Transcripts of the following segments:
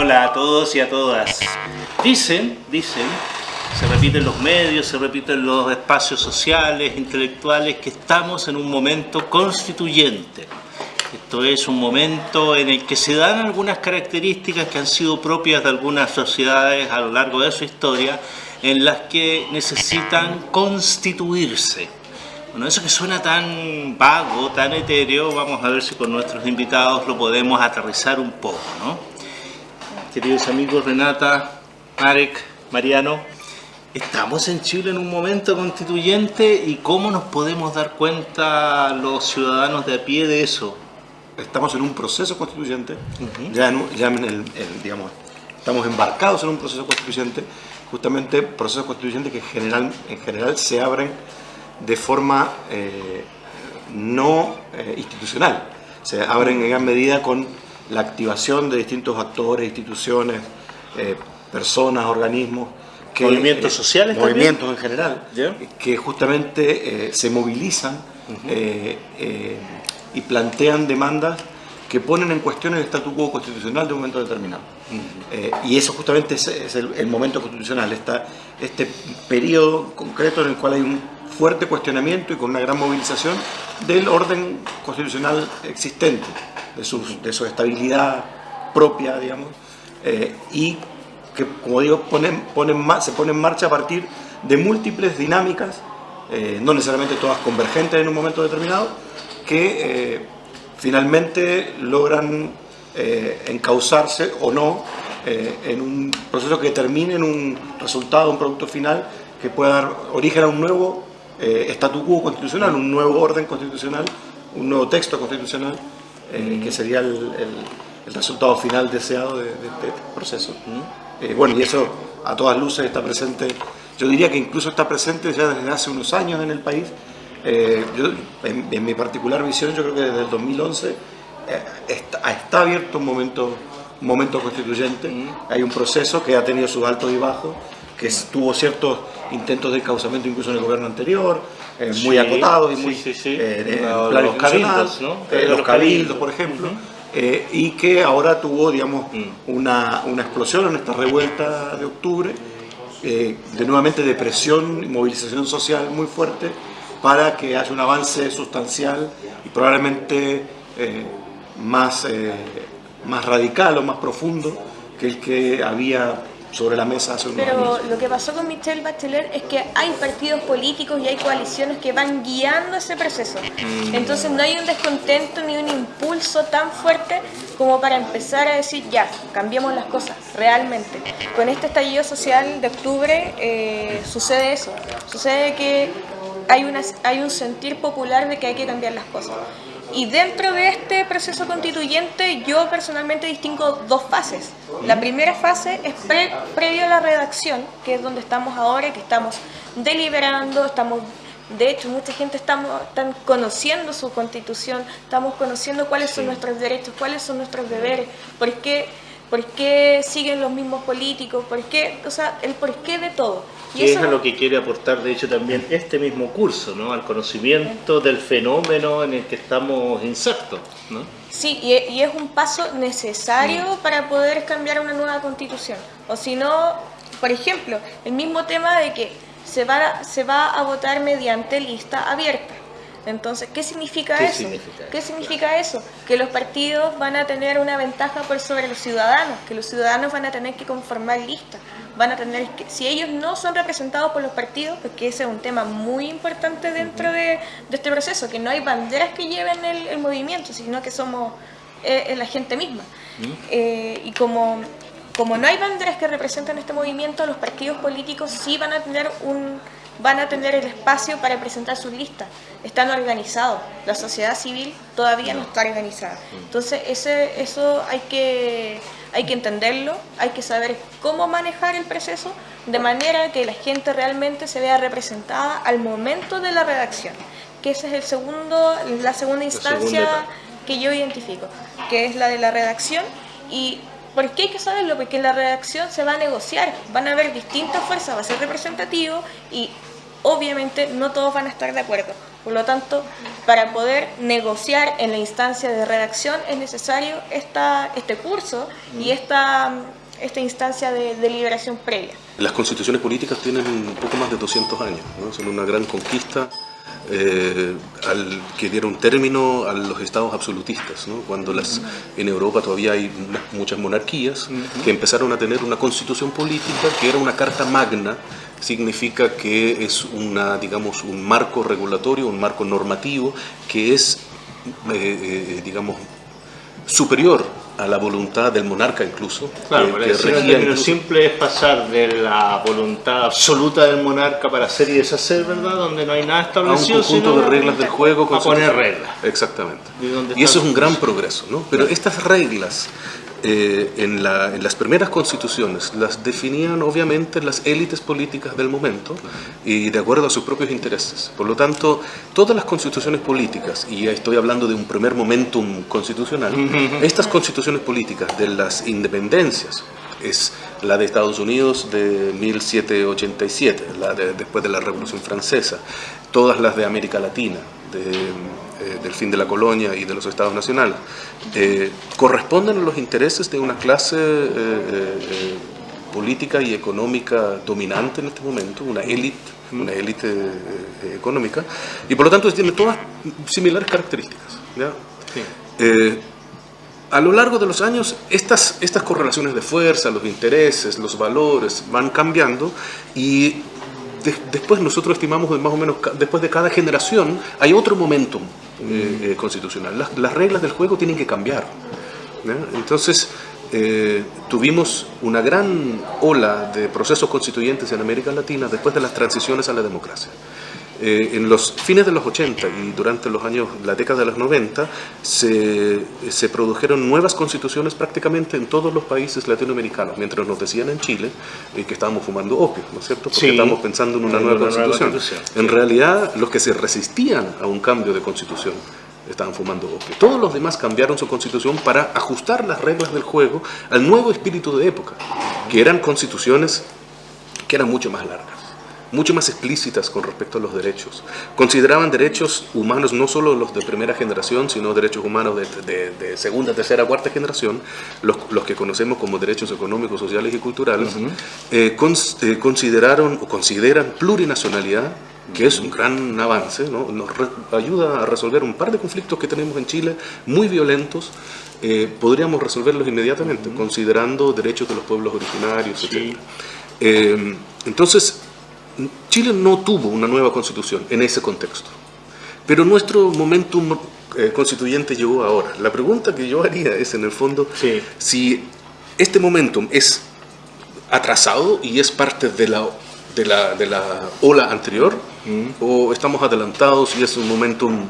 Hola a todos y a todas. Dicen, dicen, se repiten los medios, se repiten los espacios sociales, intelectuales, que estamos en un momento constituyente. Esto es un momento en el que se dan algunas características que han sido propias de algunas sociedades a lo largo de su historia, en las que necesitan constituirse. Bueno, eso que suena tan vago, tan etéreo, vamos a ver si con nuestros invitados lo podemos aterrizar un poco, ¿no? Queridos amigos Renata, Marek, Mariano, estamos en Chile en un momento constituyente y cómo nos podemos dar cuenta los ciudadanos de a pie de eso. Estamos en un proceso constituyente, ya, en, ya en el, digamos, estamos embarcados en un proceso constituyente, justamente procesos constituyentes que general, en general se abren de forma eh, no eh, institucional, se abren en gran medida con la activación de distintos actores, instituciones, eh, personas, organismos, que, movimientos sociales movimientos en general, que justamente se movilizan y plantean demandas que ponen en cuestión el statu quo constitucional de un momento determinado. y eso justamente es, el, momento constitucional, esta, este periodo concreto en el cual hay un fuerte cuestionamiento y con una gran movilización del orden constitucional existente, de su, estabilidad propia, digamos, eh, y que, como digo, ponen, se pone en marcha a partir de múltiples dinámicas, eh, no necesariamente todas convergentes en un momento determinado, que eh, finalmente logran encauzarse o no en un proceso que termine en un resultado, un producto final que pueda dar origen a un nuevo statu quo constitucional, un nuevo orden constitucional, un nuevo texto constitucional, eh, que sería el, resultado final deseado de, este proceso. Eh, bueno, y eso a todas luces está presente, yo diría que incluso está presente ya desde hace unos años en el país. en, mi particular visión, yo creo que desde el 2011 está, está, abierto un momento, un momento constituyente, hay un proceso que ha tenido sus altos y bajos, que tuvo ciertos intentos de causamiento incluso en el gobierno anterior, eh, muy acotados y muy sí, eh, los cabildos, ¿no? Eh, los cabildos, por ejemplo, y que ahora tuvo, digamos, mm. una, una, explosión en esta revuelta de octubre, de nuevamente de presión y movilización social muy fuerte para que haya un avance sustancial y probablemente más, más radical o más profundo que el que había sobre la mesa hace Pero lo que pasó con Michelle Bachelet es que hay partidos políticos y hay coaliciones que van guiando ese proceso. Mm. Entonces no hay un descontento ni un impulso tan fuerte como para empezar a decir, ya, cambiemos las cosas, realmente. Con este estallido social de octubre eh, sucede eso. Sucede que hay, una, hay un sentir popular de que hay que cambiar las cosas. Y dentro de este proceso constituyente yo personalmente distingo dos fases. La primera fase es previo a la redacción, que es donde estamos ahora, que estamos deliberando, estamos de hecho, mucha gente estamos, están conociendo su constitución, estamos conociendo cuáles son nuestros derechos, cuáles son nuestros deberes, por qué, por qué siguen los mismos políticos, por qué, o sea, el porqué de todo. Y eso es lo que quiere aportar, de hecho, también este mismo curso, ¿no? Al conocimiento del fenómeno en el que estamos insertos, ¿no? Sí, y es un paso necesario mm. para poder cambiar una nueva constitución. O si no, por ejemplo, el mismo tema de que se va, se va a votar mediante lista abierta. Entonces, ¿qué significa eso? ¿Qué significa eso? Que los partidos van a tener una ventaja por sobre los ciudadanos, que los ciudadanos van a tener que conformar listas, van a tener que, si ellos no son representados por los partidos, porque ese es un tema muy importante dentro de, este proceso, que no hay banderas que lleven el, movimiento, sino que somos eh, la gente misma. Eh, y como, como no hay banderas que representen este movimiento, los partidos políticos sí van a tener un van a tener el espacio para presentar sus listas. Están organizados. La sociedad civil todavía no está organizada. Entonces, ese, eso hay que, hay que entenderlo, hay que saber cómo manejar el proceso de manera que la gente realmente se vea representada al momento de la redacción. Que esa es el segundo, la segunda instancia que yo identifico, que es la de la redacción y ¿Por qué hay que saberlo? Porque en la redacción se va a negociar, van a haber distintas fuerzas, va a ser representativo y obviamente no todos van a estar de acuerdo. Por lo tanto, para poder negociar en la instancia de redacción es necesario esta, este curso y esta, esta instancia de deliberación previa. Las constituciones políticas tienen un poco más de 200 años, ¿no? son una gran conquista eh, al que dieron término a los estados absolutistas, ¿no? cuando las, en Europa todavía hay muchas monarquías que empezaron a tener una constitución política que era una carta magna, significa que es una, digamos, un marco regulatorio, un marco normativo que es, eh, eh, digamos, superior a la voluntad del monarca incluso. Claro, que, que simple es pasar de la voluntad absoluta del monarca para hacer y deshacer, ¿verdad? Donde no hay nada establecido. A un conjunto de reglas del juego. A poner reglas. Exactamente. Y eso es un gran progreso, ¿no? Pero estas reglas eh, en, las primeras constituciones las definían obviamente las élites políticas del momento y de acuerdo a sus propios intereses. Por lo tanto, todas las constituciones políticas, y estoy hablando de un primer momentum constitucional, estas constituciones políticas de las independencias, es la de Estados Unidos de 1787, la después de la Revolución Francesa, todas las de América Latina, de eh, del fin de la colonia y de los estados nacionales, eh, corresponden a los intereses de una clase eh, política y económica dominante en este momento, una élite, una élite económica, y por lo tanto tiene todas similares características. a lo largo de los años, estas, estas correlaciones de fuerza, los intereses, los valores van cambiando y después nosotros estimamos más o menos después de cada generación hay otro momentum eh, eh, constitucional. Las, reglas del juego tienen que cambiar. Entonces eh, tuvimos una gran ola de procesos constituyentes en América Latina después de las transiciones a la democracia. Eh, en los fines de los 80 y durante los años, la década de los 90, se, se, produjeron nuevas constituciones prácticamente en todos los países latinoamericanos, mientras nos decían en Chile eh, que estábamos fumando opio, ¿no es cierto? Porque estamos pensando en una, nueva, constitución. En realidad, los que se resistían a un cambio de constitución estaban fumando opio. Todos los demás cambiaron su constitución para ajustar las reglas del juego al nuevo espíritu de época, que eran constituciones que eran mucho más largas mucho más explícitas con respecto a los derechos. Consideraban derechos humanos no solo los de primera generación, sino derechos humanos de, segunda, tercera, cuarta generación, los, los, que conocemos como derechos económicos, sociales y culturales, eh, eh, consideraron o consideran plurinacionalidad que es un gran avance, ¿no? nos ayuda a resolver un par de conflictos que tenemos en Chile, muy violentos, eh, podríamos resolverlos inmediatamente, considerando derechos de los pueblos originarios, etc. entonces, Chile no tuvo una nueva constitución en ese contexto, pero nuestro momentum eh, constituyente llegó ahora. La pregunta que yo haría es, en el fondo, si este momentum es atrasado y es parte de la, de la, de la ola anterior, mm. o estamos adelantados y es un momentum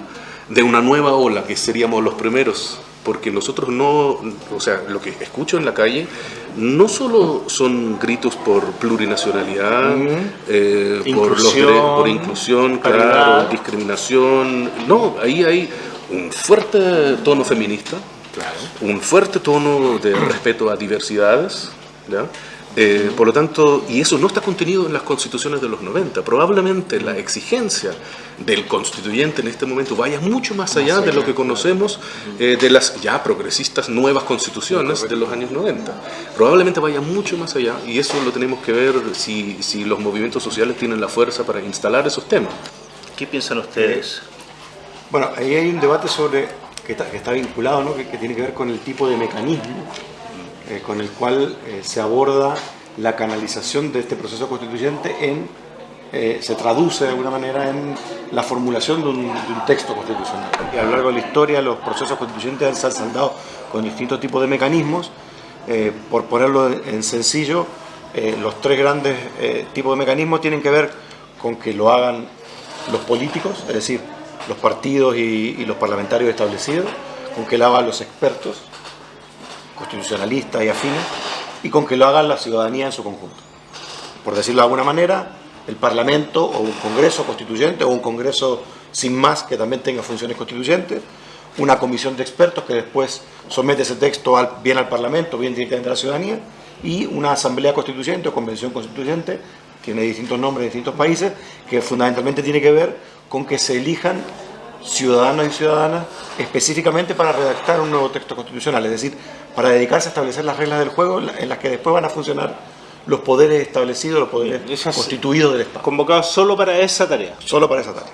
de una nueva ola, que seríamos los primeros porque nosotros no, o sea, lo que escucho en la calle no solo son gritos por plurinacionalidad, eh, por, los, por inclusión, claro, discriminación, no, ahí hay un fuerte tono feminista, un fuerte tono de respeto a diversidades, ¿ya? Eh, por lo tanto, y eso no está contenido en las constituciones de los 90. Probablemente la exigencia del constituyente en este momento vaya mucho más allá de lo que conocemos eh, de las ya progresistas nuevas constituciones de los años 90. Probablemente vaya mucho más allá y eso lo tenemos que ver si, si los movimientos sociales tienen la fuerza para instalar esos temas. ¿Qué piensan ustedes? Bueno, ahí hay un debate sobre que está, que está vinculado, ¿no? que, que tiene que ver con el tipo de mecanismo eh, con el cual eh, se aborda la canalización de este proceso constituyente en, eh, se traduce de alguna manera en la formulación de un, texto constitucional. Y a lo largo de la historia los procesos constituyentes han saldado con distintos tipos de mecanismos. por ponerlo en sencillo, los tres grandes tipos de mecanismos tienen que ver con que lo hagan los políticos, es decir, los partidos y, y los parlamentarios establecidos, con que lo hagan los expertos, constitucionalistas y afines, y con que lo haga la ciudadanía en su conjunto. Por decirlo de alguna manera, el Parlamento o un Congreso constituyente o un Congreso sin más que también tenga funciones constituyentes, una comisión de expertos que después somete ese texto al, bien al Parlamento, bien directamente a la ciudadanía, y una asamblea constituyente o convención constituyente, tiene distintos nombres en distintos países, que fundamentalmente tiene que ver con que se elijan ciudadanos y ciudadanas específicamente para redactar un nuevo texto constitucional, es decir, para dedicarse a establecer las reglas del juego en las que después van a funcionar los poderes establecidos, los poderes Esas- constituidos del Estado. Convocados solo para esa tarea. Solo para esa tarea.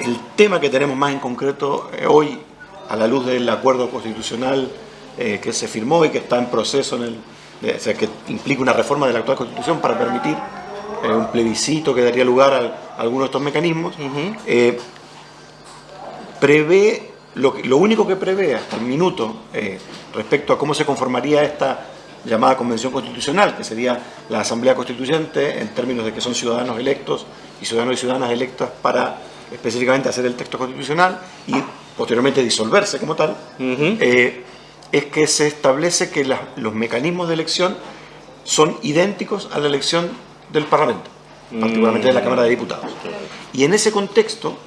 El tema que tenemos más en concreto eh, hoy, a la luz del acuerdo constitucional eh, que se firmó y que está en proceso, en el, de- o sea, que implica una reforma de la actual constitución para permitir eh, un plebiscito que daría lugar a, a algunos de estos mecanismos, eh, prevé, lo, único que prevé hasta el minuto eh, respecto a cómo se conformaría esta llamada convención constitucional, que sería la Asamblea Constituyente en términos de que son ciudadanos electos y ciudadanos y ciudadanas electas para específicamente hacer el texto constitucional y posteriormente disolverse como tal, eh, es que se establece que los mecanismos de elección son idénticos a la elección del Parlamento, particularmente de la Cámara de Diputados. Y en ese contexto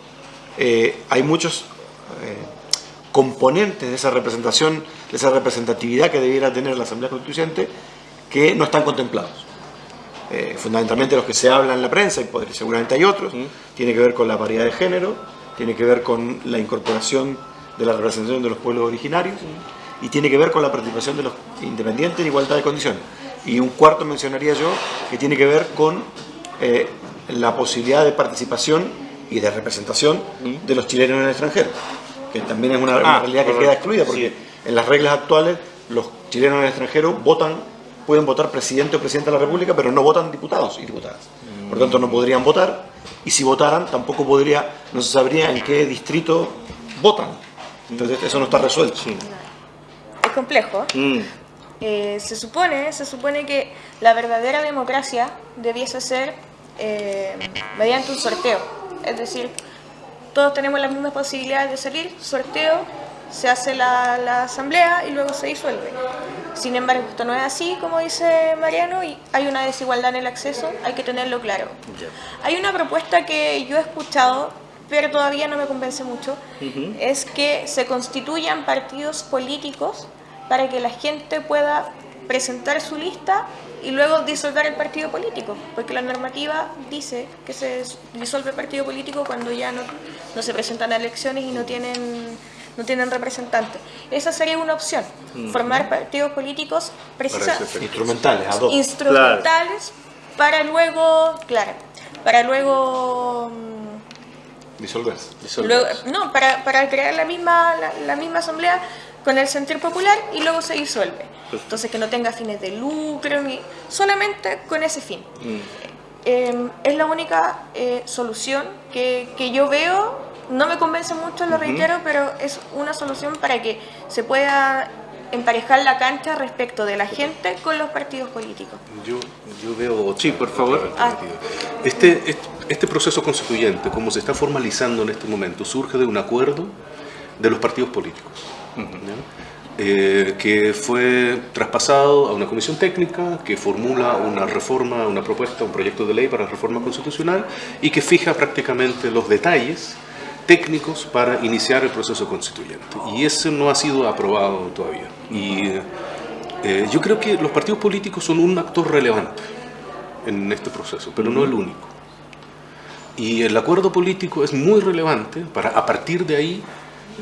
eh, hay muchos eh, componentes de esa representación, de esa representatividad que debiera tener la Asamblea Constituyente que no están contemplados. Eh, fundamentalmente los que se hablan en la prensa, y podría- seguramente hay otros, tiene que ver con la variedad de género, tiene que ver con la incorporación de la representación de los pueblos originarios y tiene que ver con la participación de los independientes en igualdad de condiciones. Y un cuarto mencionaría yo que tiene que ver con eh, la posibilidad de participación y de representación de los chilenos en el extranjero, que también es una, una Ah, realidad que queda excluida porque en las reglas actuales los chilenos en el extranjero votan, pueden votar presidente o presidenta de la República, pero no votan diputados y diputadas. Por lo tanto, no podrían votar y si votaran tampoco podría, no se sabría en qué distrito votan. Entonces eso no está resuelto. Es complejo. Mm. Eh, se supone, se supone que la verdadera democracia debiese ser eh, mediante un sorteo. Es decir, todos tenemos las mismas posibilidades de salir, sorteo, se hace la, la asamblea y luego se disuelve. Sin embargo, esto no es así, como dice Mariano, y hay una desigualdad en el acceso, hay que tenerlo claro. Hay una propuesta que yo he escuchado, pero todavía no me convence mucho, es que se constituyan partidos políticos para que la gente pueda presentar su lista y luego disolver el partido político, porque la normativa dice que se disuelve el partido político cuando ya no, no se presentan a elecciones y no tienen, no tienen representantes. Esa sería una opción, formar partidos políticos precisa- ese Instrumentales, ad hoc. instrumentales para luego, claro, para luego... mm, Disolverse. Luego- no, para, para crear la misma, la, la misma asamblea con el sentir popular y luego se disuelve. Entonces que no tenga fines de lucro, ni solamente con ese fin. Eh, es la única eh, solución que, que yo veo, no me convence mucho, lo reitero, pero es una solución para que se pueda emparejar la cancha respecto de la gente con los partidos políticos. Yo, yo veo... Sí, por favor. Ah. Este, este, este proceso constituyente, como se está formalizando en este momento, surge de un acuerdo de los partidos políticos, ¿ya? Eh, que fue traspasado a una comisión técnica que formula una reforma, una propuesta, un proyecto de ley para reforma constitucional y que fija prácticamente los detalles técnicos para iniciar el proceso constituyente. Y ese no ha sido aprobado todavía. Y eh, yo creo que los partidos políticos son un actor relevante en este proceso, pero no el único. Y el acuerdo político es muy relevante para a partir de ahí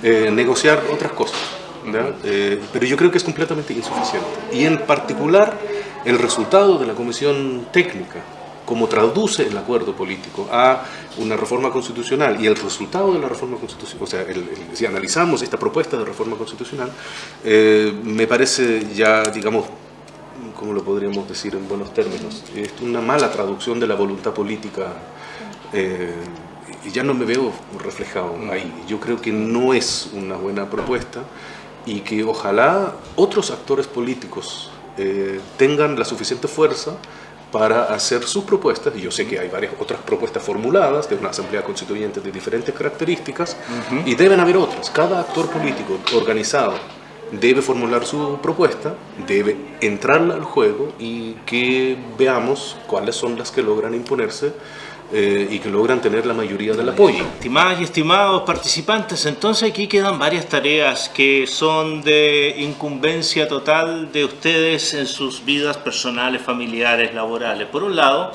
eh, negociar otras cosas. ¿Ya? Eh, pero yo creo que es completamente insuficiente. Y en particular el resultado de la comisión técnica, como traduce el acuerdo político a una reforma constitucional y el resultado de la reforma constitucional, o sea, el- el- si analizamos esta propuesta de reforma constitucional, eh, me parece ya, digamos, ¿cómo lo podríamos decir en buenos términos? Es una mala traducción de la voluntad política eh, y ya no me veo reflejado ahí. Yo creo que no es una buena propuesta y que ojalá otros actores políticos eh, tengan la suficiente fuerza para hacer sus propuestas, y yo sé que hay varias otras propuestas formuladas de una asamblea constituyente de diferentes características, y deben haber otras. Cada actor político organizado debe formular su propuesta, debe entrarla al juego y que veamos cuáles son las que logran imponerse eh, y que logran tener la mayoría del apoyo. Estimadas y estimados participantes, entonces aquí quedan varias tareas que son de incumbencia total de ustedes en sus vidas personales, familiares, laborales. Por un lado,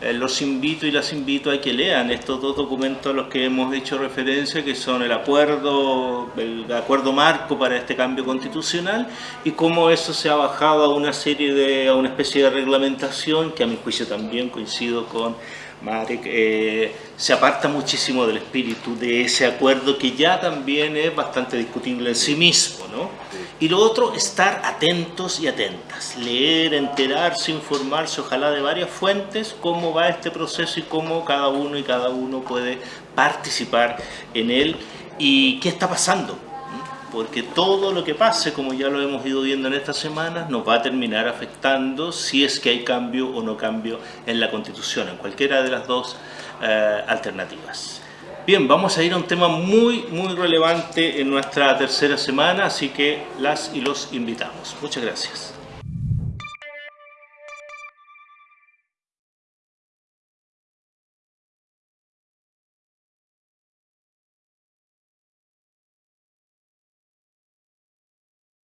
eh, los invito y las invito a que lean estos dos documentos a los que hemos hecho referencia, que son el acuerdo, el acuerdo marco para este cambio constitucional y cómo eso se ha bajado a una serie de, a una especie de reglamentación que a mi juicio también coincido con Marek, eh, se aparta muchísimo del espíritu de ese acuerdo que ya también es bastante discutible en sí mismo, ¿no? Y lo otro, estar atentos y atentas, leer, enterarse, informarse, ojalá de varias fuentes, cómo va este proceso y cómo cada uno y cada uno puede participar en él y qué está pasando. Porque todo lo que pase, como ya lo hemos ido viendo en estas semanas, nos va a terminar afectando si es que hay cambio o no cambio en la Constitución, en cualquiera de las dos eh, alternativas. Bien, vamos a ir a un tema muy, muy relevante en nuestra tercera semana, así que las y los invitamos. Muchas gracias.